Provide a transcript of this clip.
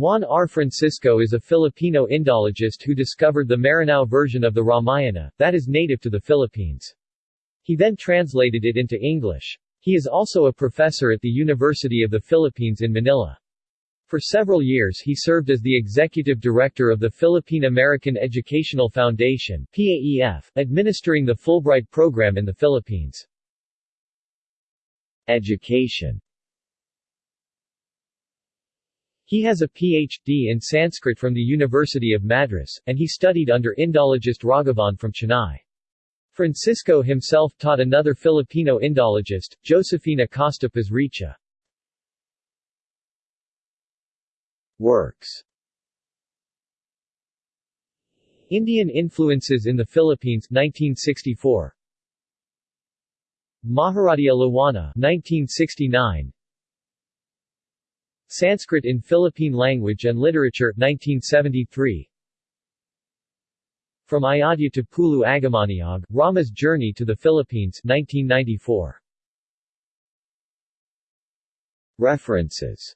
Juan R. Francisco is a Filipino Indologist who discovered the Maranao version of the Ramayana, that is native to the Philippines. He then translated it into English. He is also a professor at the University of the Philippines in Manila. For several years he served as the executive director of the Philippine American Educational Foundation PAEF, administering the Fulbright program in the Philippines. Education He has a Ph.D. in Sanskrit from the University of Madras, and he studied under Indologist Raghavan from Chennai. Francisco himself taught another Filipino Indologist, Josephine Acosta Pasricha. Works Indian influences in the Philippines 1964 Maharadia Lawana 1969 Sanskrit in Philippine Language and Literature 1973 From Ayodhya to Pulu Agamaniog, Rama's Journey to the Philippines 1994 References